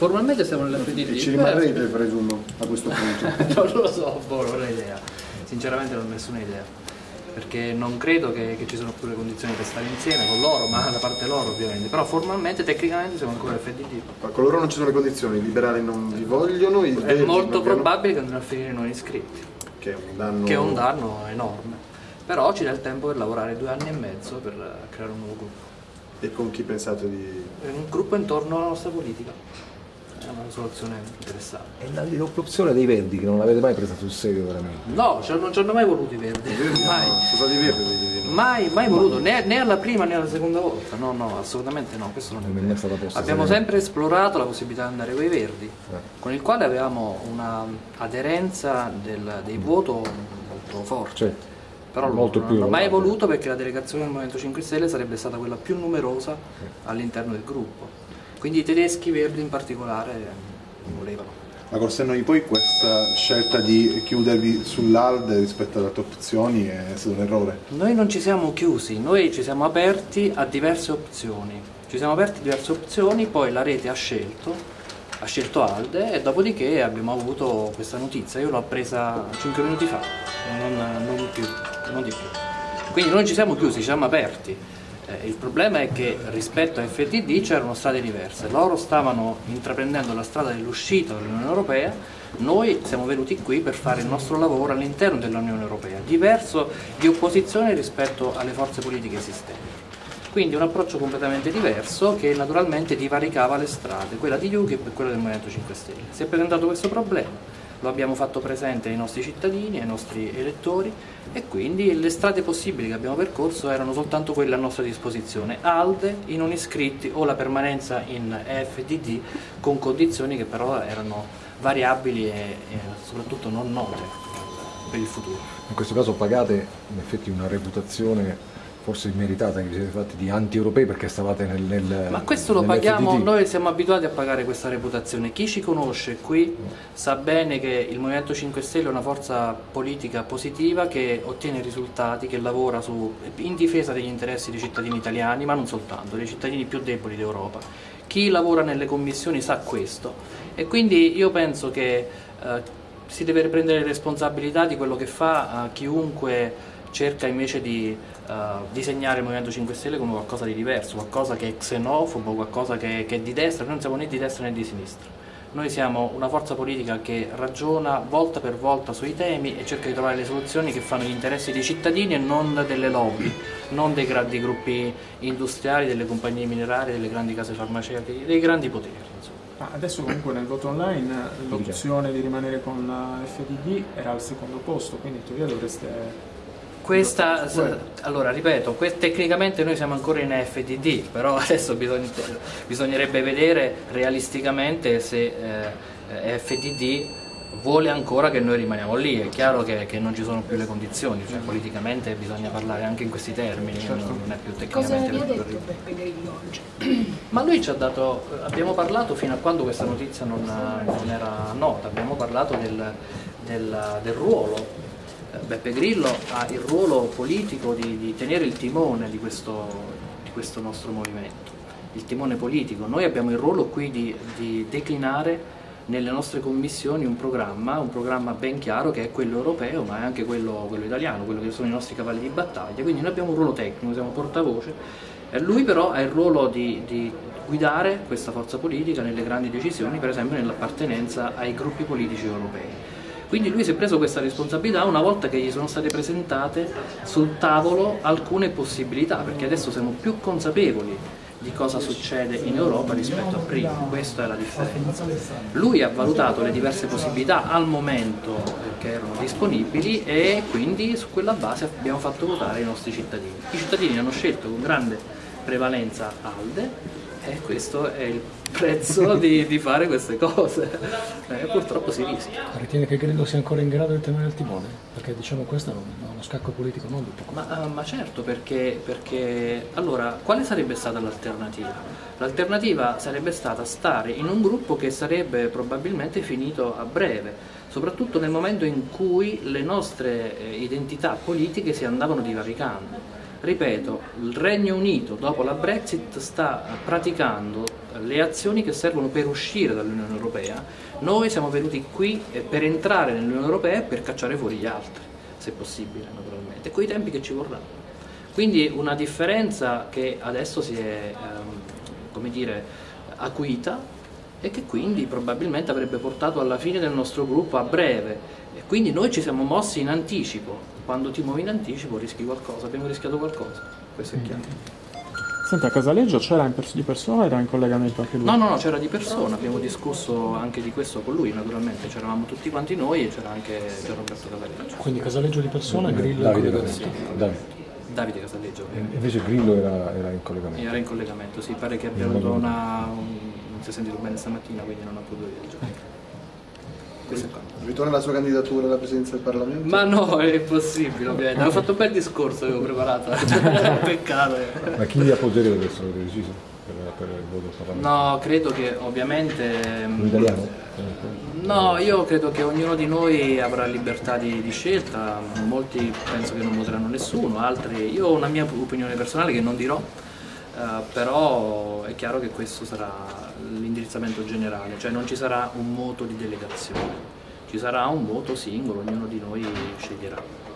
Formalmente siamo nell'FDD. Ci rimarrete, presumo, a questo punto. non lo so, boh, non ho idea. Sinceramente non ho nessuna idea. Perché non credo che, che, ci sono più le condizioni per stare insieme con loro, ma da parte loro ovviamente. Però formalmente, tecnicamente siamo ancora FDD. Ma con loro non ci sono le condizioni, i liberali non vi vogliono, i È molto probabile che andranno a finire non iscritti. Che è un danno, che è un danno enorme. Però ci dà il tempo per lavorare due anni e mezzo per creare un nuovo gruppo. E con chi pensate di... Un gruppo intorno alla nostra politica. È una soluzione interessante. E l'opzione dei verdi che non l'avete mai presa sul serio veramente? No, cioè non ci hanno mai voluto i verdi. mai. No, sono stati verdi. Mai, mai voluto, né, né, alla prima né alla seconda volta. No, no, assolutamente no. Questo non è, non è stata posta. Abbiamo sempre esplorato la possibilità di andare con i verdi, eh. con il quale avevamo una aderenza del, dei voto molto forte. Certo però Molto non hanno mai voluto perché la delegazione del Movimento 5 Stelle sarebbe stata quella più numerosa all'interno del gruppo. Quindi i tedeschi verdi in particolare non volevano. Ma Corsenno di poi questa scelta di chiudervi sull'ALDE rispetto alle altre opzioni è stato un errore? Noi non ci siamo chiusi, noi ci siamo aperti a diverse opzioni. Ci siamo aperti a diverse opzioni, poi la rete ha scelto, ha scelto ALDE e dopodiché abbiamo avuto questa notizia. Io l'ho presa 5 minuti fa, non, non più non di più. Quindi non ci siamo chiusi, ci siamo aperti. Eh, il problema è che rispetto a FTD c'erano strade diverse, loro stavano intraprendendo la strada dell'uscita dall'Unione Europea, noi siamo venuti qui per fare il nostro lavoro all'interno dell'Unione Europea, diverso di opposizione rispetto alle forze politiche esistenti. Quindi un approccio completamente diverso che naturalmente divaricava le strade, quella di UKIP e quella del Movimento 5 Stelle. Si è presentato questo problema, lo abbiamo fatto presente ai nostri cittadini, ai nostri elettori e quindi le strade possibili che abbiamo percorso erano soltanto quelle a nostra disposizione, ALDE, i non iscritti o la permanenza in EFDD con condizioni che però erano variabili e, e soprattutto non note per il futuro. In questo caso pagate in effetti una reputazione forse immeritata che vi siete fatti di anti-europei perché stavate nel, nel Ma questo lo paghiamo, noi siamo abituati a pagare questa reputazione. Chi ci conosce qui sa bene che il Movimento 5 Stelle è una forza politica positiva che ottiene risultati, che lavora su, in difesa degli interessi dei cittadini italiani, ma non soltanto, dei cittadini più deboli d'Europa. Chi lavora nelle commissioni sa questo e quindi io penso che eh, si deve prendere responsabilità di quello che fa eh, chiunque cerca invece di uh, disegnare il Movimento 5 Stelle come qualcosa di diverso, qualcosa che è xenofobo, qualcosa che, che è di destra, noi non siamo né di destra né di sinistra. Noi siamo una forza politica che ragiona volta per volta sui temi e cerca di trovare le soluzioni che fanno gli interessi dei cittadini e non delle lobby, non dei grandi gruppi industriali, delle compagnie minerarie, delle grandi case farmaceutiche, dei grandi poteri. Ah, adesso comunque nel voto online l'opzione di rimanere con la FDD era al secondo posto, quindi in teoria dovreste questa, allora ripeto, tecnicamente noi siamo ancora in FDD, però adesso bisogna, bisognerebbe vedere realisticamente se eh, FDD vuole ancora che noi rimaniamo lì, è chiaro che, che, non ci sono più le condizioni, cioè politicamente bisogna parlare anche in questi termini, certo. non è più tecnicamente Cosa detto oggi? Ma lui ci ha dato, abbiamo parlato fino a quando questa notizia non, non era nota, abbiamo parlato del, del, del ruolo Beppe Grillo ha il ruolo politico di, di tenere il timone di questo, di questo, nostro movimento, il timone politico. Noi abbiamo il ruolo qui di, di declinare nelle nostre commissioni un programma, un programma ben chiaro che è quello europeo ma è anche quello, quello italiano, quello che sono i nostri cavalli di battaglia, quindi noi abbiamo un ruolo tecnico, siamo portavoce, lui però ha il ruolo di, di guidare questa forza politica nelle grandi decisioni, per esempio nell'appartenenza ai gruppi politici europei. Quindi lui si è preso questa responsabilità una volta che gli sono state presentate sul tavolo alcune possibilità, perché adesso siamo più consapevoli di cosa succede in Europa rispetto a prima, questa è la differenza. Lui ha valutato le diverse possibilità al momento che erano disponibili e quindi su quella base abbiamo fatto votare i nostri cittadini. I cittadini hanno scelto con grande prevalenza ALDE e questo è il prezzo di, di, fare queste cose. Eh, purtroppo si rischia. Ritiene che Grillo sia ancora in grado di tenere il timone? perché diciamo questo è uno scacco politico non di poco. Ma, uh, ma certo perché, perché allora quale sarebbe stata l'alternativa? l'alternativa sarebbe stata stare in un gruppo che sarebbe probabilmente finito a breve soprattutto nel momento in cui le nostre eh, identità politiche si andavano divaricando Ripeto, il Regno Unito dopo la Brexit sta praticando le azioni che servono per uscire dall'Unione Europea, noi siamo venuti qui eh, per entrare nell'Unione Europea e per cacciare fuori gli altri, se possibile naturalmente, con i tempi che ci vorranno. Quindi una differenza che adesso si è, ehm, come dire, acuita e che quindi probabilmente avrebbe portato alla fine del nostro gruppo a breve. E quindi noi ci siamo mossi in anticipo. Quando ti muovi in anticipo rischi qualcosa, abbiamo rischiato qualcosa, questo è chiaro. Senti, a Casaleggio c'era pers- di persona o era in collegamento anche lui? No, no, no, c'era di persona, abbiamo discusso anche di questo con lui naturalmente, c'eravamo tutti quanti noi e c'era anche Gian Roberto Casaleggio, Quindi Casaleggio di persona, Grillo Davide, in Davide. Davide. Davide Casaleggio. E Invece Grillo era, era in collegamento. Era in collegamento, sì, pare che abbia avuto una... un- non si è sentito bene stamattina, quindi non ha potuto viaggiare. Qua. Ritorna la sua candidatura alla presidenza del Parlamento? Ma no, è impossibile, ovviamente. Avevo fatto un bel discorso, avevo preparato. Peccato. Ma chi li appoggerebbe adesso avete deciso per, per il voto parlamentare? No, credo che ovviamente... Un italiano? No, io credo che ognuno di noi avrà libertà di, di scelta, molti penso che non voteranno nessuno, altri... Io ho una mia opinione personale che non dirò, eh, però è chiaro che questo sarà l'indirizzamento generale, cioè non ci sarà un voto di delegazione, ci sarà un voto singolo, ognuno di noi sceglierà.